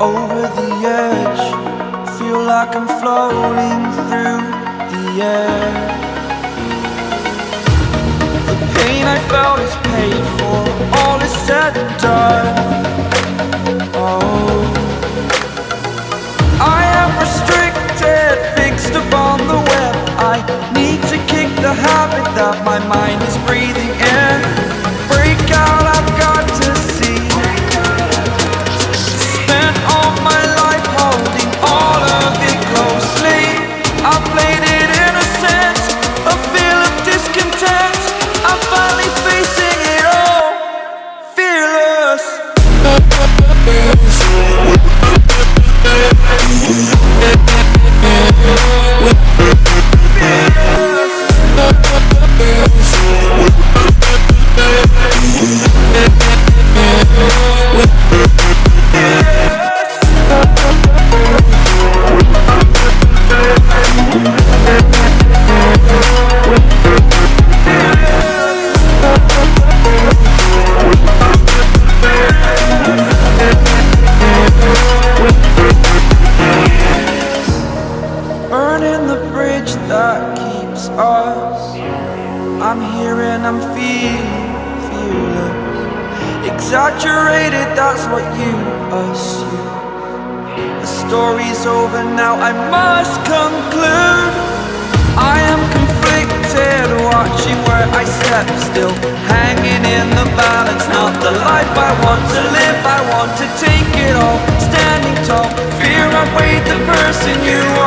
Over the edge, feel like I'm floating through the air. The pain I felt is paid for, all is said and done. Oh. I'm here and I'm feeling, feeling Exaggerated, that's what you assume. The story's over now, I must conclude. I am conflicted, watching where I step still. Hanging in the balance, not the life I want to live. I want to take it all, standing tall. Fear I weighed the person you are